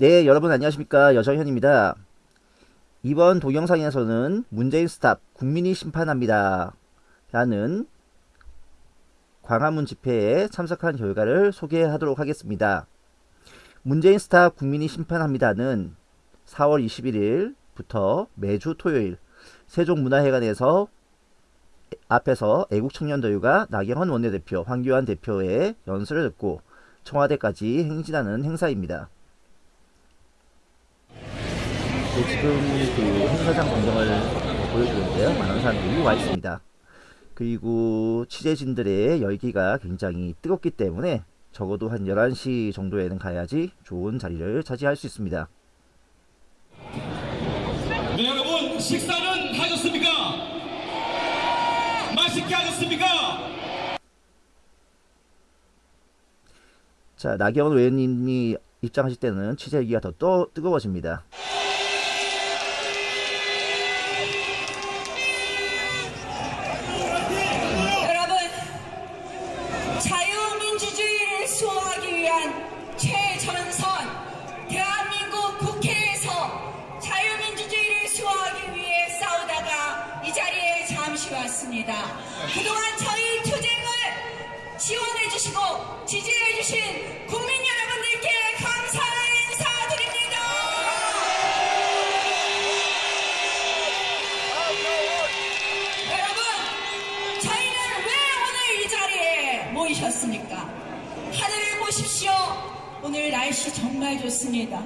네, 여러분 안녕하십니까. 여정현입니다. 이번 동영상에서는 문재인 stop 국민이 심판합니다. 라는 광화문 집회에 참석한 결과를 소개하도록 하겠습니다. 문재인 stop 국민이 심판합니다는 4월 21일부터 매주 토요일 세종문화회관에서 앞에서 애국청년도유가 나경원 원내대표, 황교안 대표의 연설을 듣고 청와대까지 행진하는 행사입니다. 지금 그 행사장 광경을 보여주는데요. 많은 사람들이 와 있습니다. 그리고 취재진들의 열기가 굉장히 뜨겁기 때문에 적어도 한 11시 정도에는 가야지 좋은 자리를 차지할 수 있습니다. 네, 여러분 식사는 하셨습니까? 맛있게 하셨습니까? 자, 나경원 의원님이 입장하실 때는 취재 열기가 더 또 뜨거워집니다. 자유민주주의를 수호하기 위한 최전선 대한민국 국회에서 자유민주주의를 수호하기 위해 싸우다가 이 자리에 잠시 왔습니다. 그동안 저희 투쟁을 지원해 주시고 지지해 주신 국민 모이셨습니까? 하늘을 보십시오. 오늘 날씨 정말 좋습니다.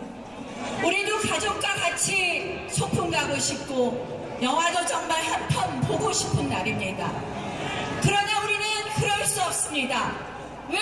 우리도 가족과 같이 소풍 가고 싶고, 영화도 정말 한 편 보고 싶은 날입니다. 그러나 우리는 그럴 수 없습니다. 왜?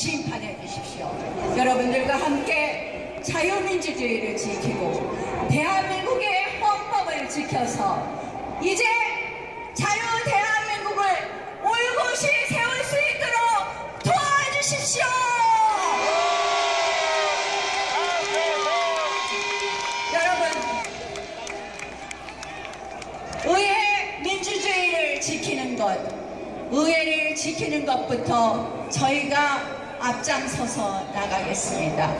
심판해 주십시오. 여러분들과 함께 자유민주주의를 지키고 대한민국의 헌법을 지켜서 이제 자유 대한민국을 올곧이 세울 수 있도록 도와주십시오. 여러분 의회 민주주의를 지키는 것, 의회를 지키는 것부터 저희가 앞장서서 나가겠습니다.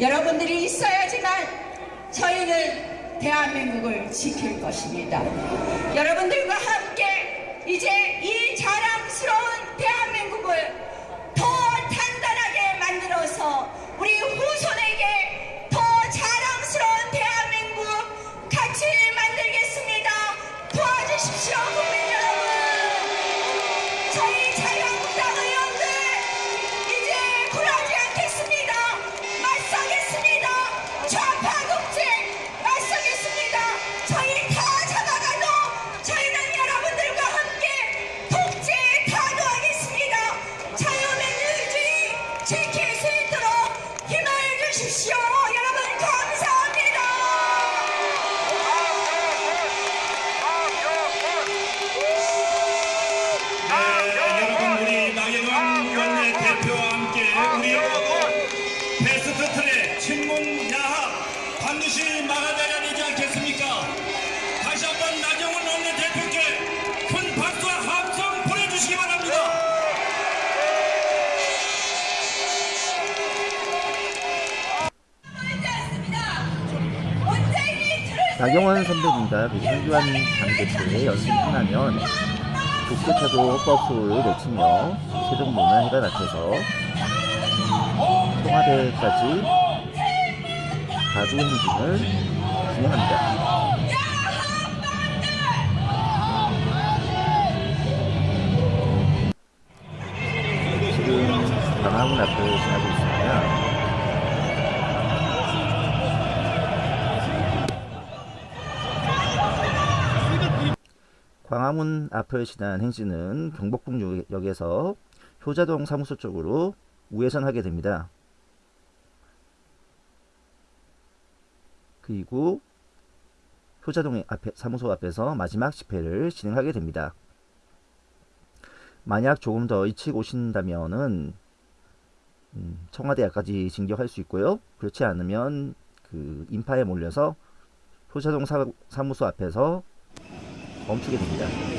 여러분들이 있어야지만 저희는 대한민국을 지킬 것입니다. 여러분들과 함께 이제 이 자랑스러운 대한민국을 반드시 막아내야 되지 않겠습니까? 다시 한번 나경원 원내 대표께 큰 박수와 함성 보내주시기 바랍니다. 나경원 선배님과 황교안 당대표의 연습이 끝나면 독재차도 버스를 외치며 세종문화회관 앞에서 청와대까지 행진을 진행합니다. 지금 광화문 앞을 지나고 있습니다. 광화문 앞을 지난 행진은 경복궁역에서 효자동 사무소 쪽으로 우회전하게 됩니다. 그리고 효자동 앞에, 사무소 앞에서 마지막 집회를 진행하게 됩니다. 만약 조금 더 일찍 오신다면은 음, 청와대 앞까지 진격할 수 있고요. 그렇지 않으면 그그 인파에 몰려서 효자동 사, 사무소 앞에서 멈추게 됩니다.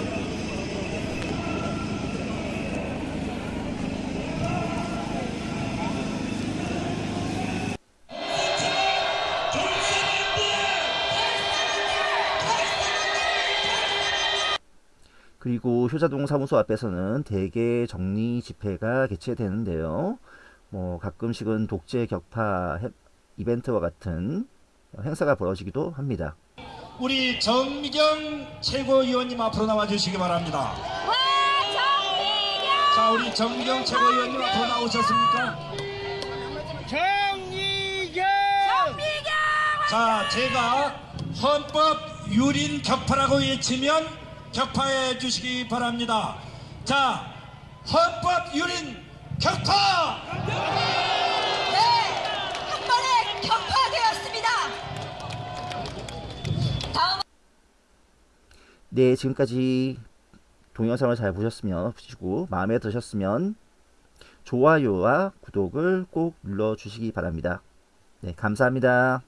그리고 효자동 사무소 앞에서는 대개 정리 집회가 개최되는데요. 뭐 가끔씩은 독재 격파 해- 이벤트와 같은 행사가 벌어지기도 합니다. 우리 정미경 최고위원님 앞으로 나와 주시기 바랍니다. 와 정미경 자, 우리 정미경 최고위원님 앞으로 나오셨습니까? 정미경 자, 제가 헌법 유린 격파라고 외치면 격파해 주시기 바랍니다. 자, 헌법 유린 격파! 네 한 번에 격파되었습니다. 다음 네, 지금까지 동영상을 잘 보셨으면 보시고 마음에 드셨으면 좋아요와 구독을 꼭 눌러주시기 바랍니다. 네, 감사합니다.